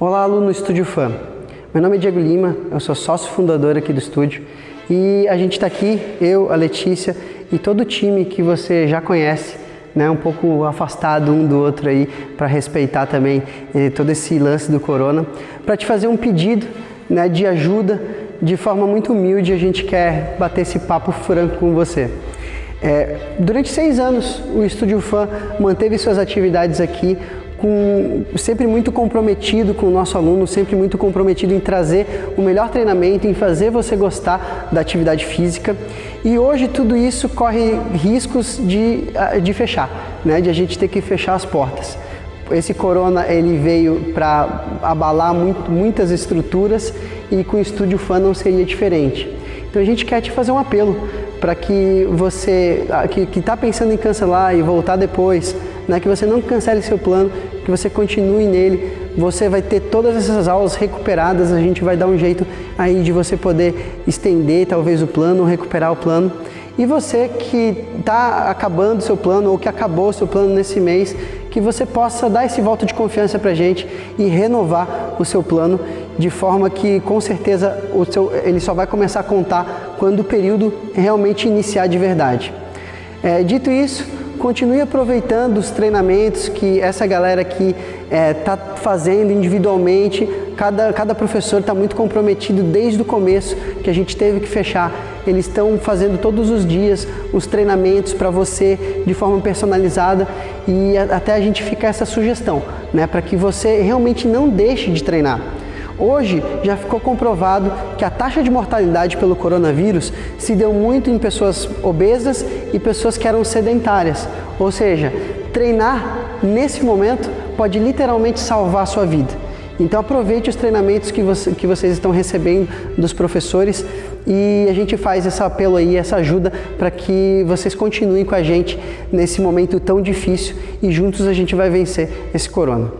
Olá, aluno Estúdio Fã. Meu nome é Diego Lima, eu sou sócio fundador aqui do estúdio e a gente está aqui, eu, a Letícia e todo o time que você já conhece, né, um pouco afastado um do outro aí para respeitar também eh, todo esse lance do corona, para te fazer um pedido né, de ajuda de forma muito humilde. A gente quer bater esse papo franco com você. É, durante seis anos, o Estúdio Fã manteve suas atividades aqui com, sempre muito comprometido com o nosso aluno, sempre muito comprometido em trazer o melhor treinamento, em fazer você gostar da atividade física. E hoje tudo isso corre riscos de, de fechar, né? de a gente ter que fechar as portas. Esse corona ele veio para abalar muito, muitas estruturas e com o Estúdio Fã não seria diferente. Então a gente quer te fazer um apelo para que você que está pensando em cancelar e voltar depois, né, que você não cancele seu plano, que você continue nele, você vai ter todas essas aulas recuperadas, a gente vai dar um jeito aí de você poder estender talvez o plano, recuperar o plano. E você que está acabando seu plano ou que acabou seu plano nesse mês, que você possa dar esse voto de confiança para a gente e renovar o seu plano de forma que com certeza o seu, ele só vai começar a contar quando o período realmente iniciar de verdade. É, dito isso, continue aproveitando os treinamentos que essa galera aqui está é, tá fazendo individualmente. Cada, cada professor está muito comprometido desde o começo, que a gente teve que fechar. Eles estão fazendo todos os dias os treinamentos para você de forma personalizada e até a gente fica essa sugestão, né, para que você realmente não deixe de treinar. Hoje já ficou comprovado que a taxa de mortalidade pelo coronavírus se deu muito em pessoas obesas e pessoas que eram sedentárias. Ou seja, treinar nesse momento pode literalmente salvar a sua vida. Então aproveite os treinamentos que, você, que vocês estão recebendo dos professores e a gente faz esse apelo aí, essa ajuda para que vocês continuem com a gente nesse momento tão difícil e juntos a gente vai vencer esse corona.